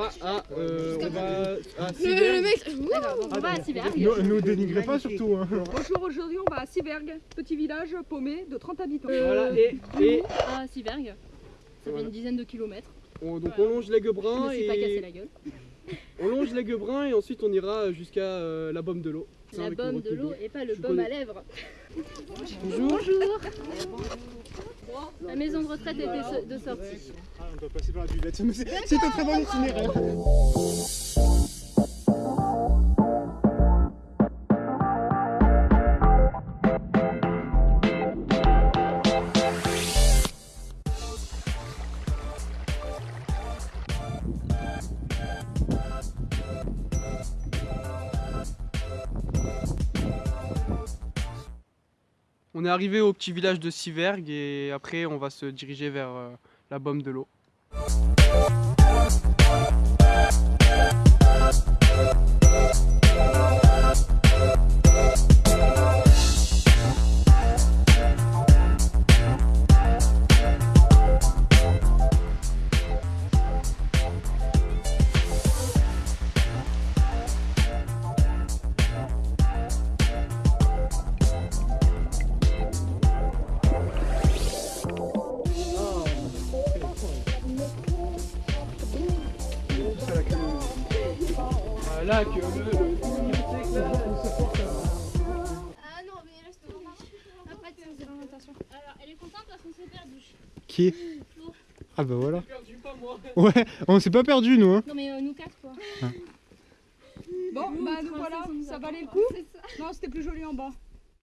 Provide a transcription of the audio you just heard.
à, euh, on va à Le, Sivert. le mec. On va à Siberg. Ne nous dénigrez pas surtout. Hein. Bonjour, aujourd'hui on va à Siberg, petit village paumé de 30 habitants. Voilà, et, et À Siberg. Ça fait Voilà. une dizaine de kilomètres. on, donc Voilà. on longe les Guebrins suis pas cassé et la gueule. On longe les Guebrins et ensuite on ira jusqu'à euh, la bombe de l'eau. La le de l'eau et pas le baume à lèvres. Bonjour. Bonjour. La maison de retraite était de sortie. Ah, on doit passer par la C'est c'est un très bon itinéraire. On est arrivé au petit village de Siverg et après on va se diriger vers euh, la bombe de l'eau. Voilà que le, Ah non, mais reste Ah. Alors, elle est contente parce qu'on s'est perdu. Qui? Ah bah voilà. perdu pas moi. Ouais, on s'est pas perdu nous. Hein. Non, mais euh, nous quatre, quoi. Bon, bah nous voilà, ça valait le coup Non, c'était plus joli en bas.